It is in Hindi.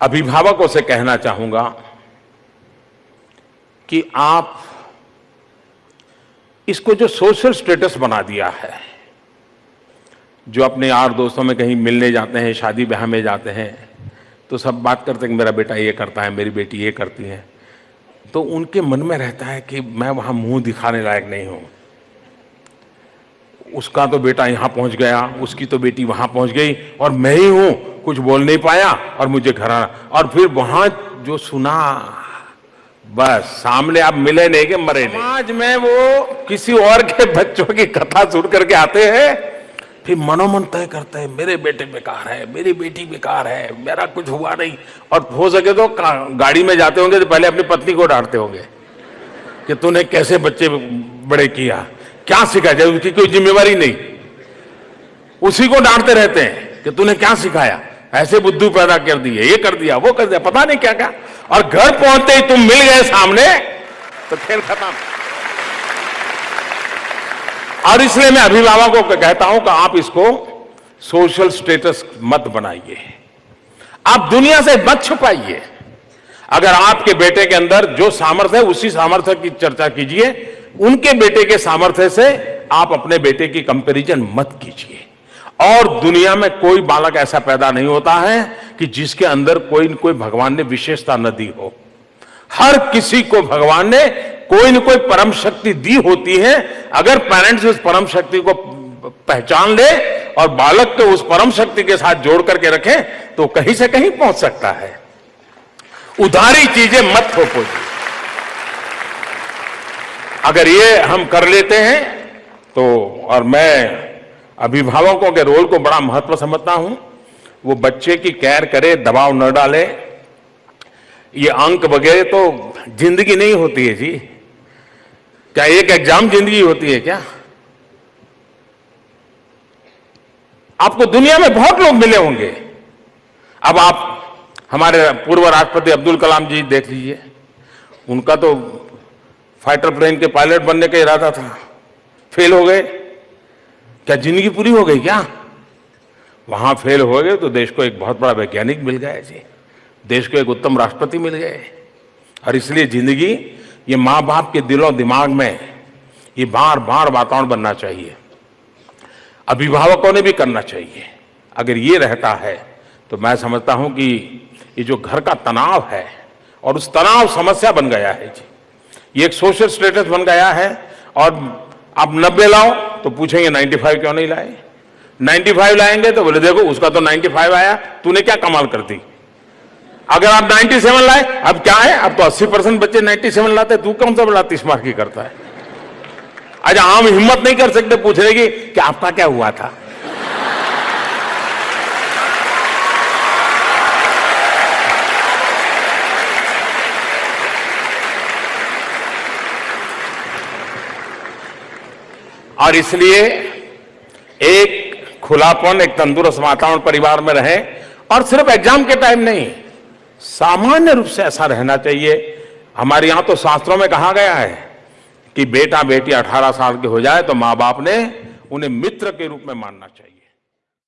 अभिभावकों से कहना चाहूँगा कि आप इसको जो सोशल स्टेटस बना दिया है, जो अपने यार दोस्तों में कहीं मिलने जाते हैं, शादी ब्याह में जाते हैं तो सब बात करते हैं कि मेरा बेटा ये करता है, मेरी बेटी ये करती है तो उनके मन में रहता है कि मैं वहाँ मुँह दिखाने लायक नहीं हूँ। उसका तो बेटा यहाँ पहुँच गया, उसकी तो बेटी वहाँ पहुँच गई, और मैं ही हूँ कुछ बोल नहीं पाया और मुझे घर आना। और फिर वहाँ जो सुना, बस, सामने आप मिले नहीं के मरे नहीं। समाज में वो किसी और के बच्चों की कथा सुन करके आते हैं, फिर मनोमन तय करते हैं, मेरे बेटे बेकार है, मेरी बेटी बेकार है, मेरा कुछ हुआ नहीं। और हो सके तो गाड़ी में जाते होंगे तो पहले अपनी पत्नी को डांटते होंगे कि तूने कैसे बच्चे बड़े किया। क्या सिखाया जाए उसकी कोई जिम्मेवारी नहीं। उसी को डांटते रहते हैं कि तूने क्या सिखाया? ऐसे बुद्धू पैदा कर दिए, ये कर दिया, वो कर दिया, पता नहीं क्या क्या और घर पहुँचते ही तुम मिल गए सामने तो खेल खत्म। और इसलिए मैं अभिभावकों को कहता हूँ कि आप इसको सोशल स्टेटस मत बनाइए। आप दुनिया से मत छुपाइए। अगर आपके बेटे के अंदर जो सामर्थ्य है, उसी सामर्थ्य की चर्चा कीजिए। उनके बेटे के सामर्थ्य से आप अपने बेटे की कंपैरिजन मत कीजिए। और दुनिया में कोई बालक ऐसा पैदा नहीं होता है कि जिसके अंदर कोई न कोई भगवान ने विशेषता न दी हो। हर किसी को भगवान ने कोई न कोई परम शक्ति दी होती है। अगर पेरेंट्स उस परम शक्ति को पहचान ले और बालक को उस परम शक्ति के साथ जोड़ करके रखें तो कहीं से कहीं पहुँच सकता है। उधारी चीज़ें मत थोपो अगर ये हम कर लेते हैं तो और मैं अभिभावकों के रोल को बड़ा महत्व समझता हूँ। वो बच्चे की केयर करे, दबाव न डाले। ये अंक वगैरह तो ज़िंदगी नहीं होती है जी। क्या एक एग्ज़ाम ज़िंदगी होती है क्या? आपको दुनिया में बहुत लोग मिले होंगे। अब आप, हमारे पूर्व राष्ट्रपति अब्दुल कलाम जी देख लीजिए। उनका तो फाइटर प्लेन के पायलट बनने का इरादा था। फेल हो गए। क्या ज़िंदगी पूरी हो गई क्या? वहाँ फेल हो गए तो देश को एक बहुत बड़ा वैज्ञानिक मिल गया जी। देश को एक उत्तम राष्ट्रपति मिल गए। और इसलिए ज़िंदगी ये माँ बाप के दिलों, दिमाग में ये बार बार वातावरण बनना चाहिए। अभिभावकों ने भी करना चाहिए। अगर ये रहता है तो मैं समझता हूँ कि ये जो घर का तनाव है और उस तनाव समस्या बन गया है जी। ये एक सोशल स्टेटस बन गया है और आप नब्बे लाओ तो पूछेंगे, 95 क्यों नहीं लाए? 95 लाएँगे तो बोले, देखो, उसका तो 95 आया, तूने क्या कमाल कर दी? अगर आप 97 लाए, अब क्या है? अब तो 80 परसेंट बच्चे 97 लाते, तू कौन सा बड़ा तीस मार्क की करता है? आज आम हिम्मत नहीं कर सकते, पूछ रहे कि आपका क्या हुआ था? और इसलिए एक खुलापन, एक तंदुरुस्त वातावरण परिवार में रहे और सिर्फ़ एग्ज़ाम के टाइम नहीं, सामान्य रूप से ऐसा रहना चाहिए। हमारे यहाँ तो शास्त्रों में कहा गया है कि बेटा बेटी 18 साल के हो जाए तो माँ बाप ने उन्हें मित्र के रूप में मानना चाहिए।